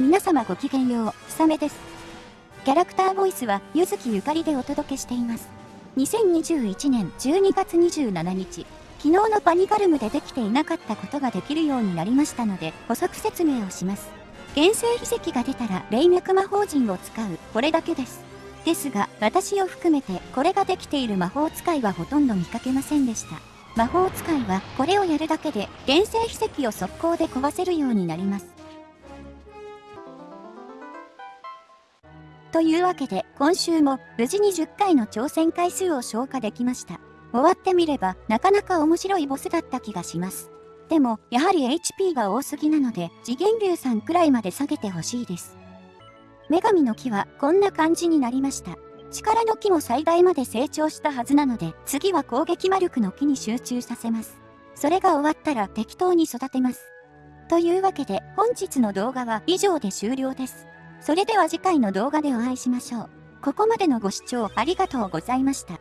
皆様ごきげんよう、ひさめです。キャラクターボイスは、ゆずきゆかりでお届けしています。2021年12月27日、昨日のパニガルムでできていなかったことができるようになりましたので、補足説明をします。原生秘石が出たら、霊脈魔法陣を使う、これだけです。ですが、私を含めて、これができている魔法使いはほとんど見かけませんでした。魔法使いは、これをやるだけで、原生秘石を速攻で壊せるようになります。というわけで、今週も無事に10回の挑戦回数を消化できました。終わってみれば、なかなか面白いボスだった気がします。でも、やはり HP が多すぎなので、次元流さんくらいまで下げてほしいです。女神の木はこんな感じになりました。力の木も最大まで成長したはずなので、次は攻撃魔力の木に集中させます。それが終わったら適当に育てます。というわけで、本日の動画は以上で終了です。それでは次回の動画でお会いしましょう。ここまでのご視聴ありがとうございました。